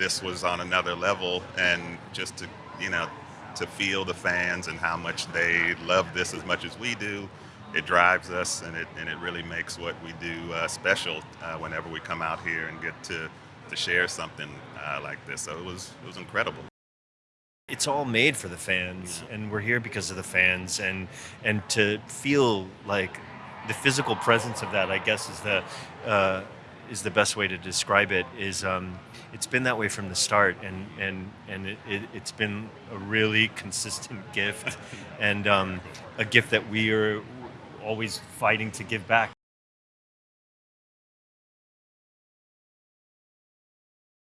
this was on another level, and just to you know to feel the fans and how much they love this as much as we do. It drives us, and it and it really makes what we do uh, special uh, whenever we come out here and get to to share something uh, like this. So it was it was incredible. it's all made for the fans and we're here because of the fans and and to feel like the physical presence of that i guess is the uh, is the best way to describe it is um, it's been that way from the start and and and it, it, it's been a really consistent gift and um, a gift that we are always fighting to give back